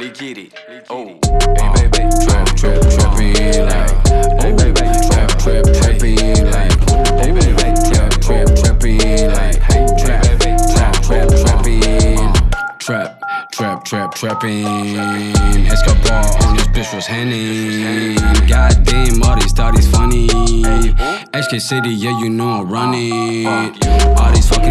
Let's get it. Oh, Hey baby, trap, trap, trapping like. Hey baby, trap, trap, trapping like. Hey baby, trap, trap, trapping like. Hey trap, trap, trap, trapping. Trap, trap, trap, trapping. Escobar on this bitch was Henny. Goddamn, all these thought funny. HK City, yeah, you know I'm running. All these fucking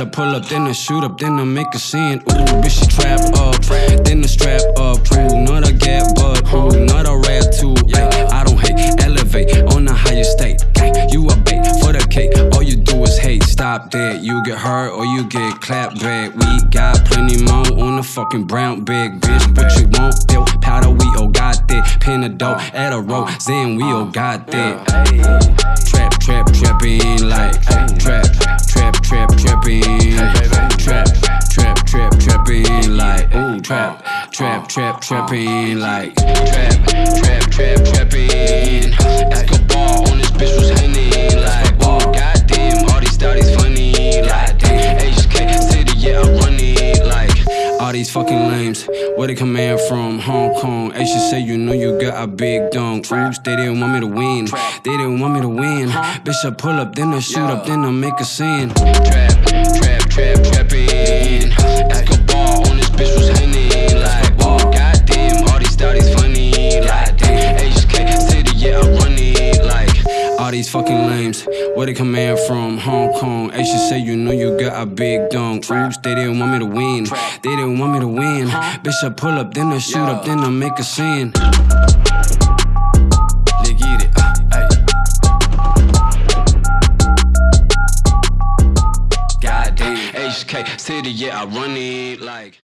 I pull up, then I shoot up, then I make a scene. Ooh, bitch, she trap up, then the strap up. Ooh, not a gap, but ooh, not a rap too. Ay, I don't hate, elevate on the higher state. You a bait for the cake. All you do is hate. Stop that. You get hurt or you get clapped back. We got plenty more on the fucking brown bag, bitch. But you won't feel powder. We all got that. Pin a dope at a row. Then we all got that. Trap, trap, trapping trap, oh, trap, oh, trap, oh. trapping like trap, trap, trap, trapping. Escobar on this bitch was henny like ooh, goddamn, all these thotties funny like HK City, yeah, I run it like all these fucking lames. Where they come in from? Hong Kong. Should say you know you got a big dunk. Oops, they didn't want me to win. They didn't want me to win. Bitch, I pull up, then I shoot up, then I make a scene. Trap, trap, trap, trapping. All these fucking lames. Where they come in from? Hong Kong. Should say you know you got a big dunk. Oops, they didn't want me to win. They didn't want me to win. Bitch, I pull up, then I shoot up, then I make a scene. let's get it. Uh, Goddamn, HK City, yeah, I run it like.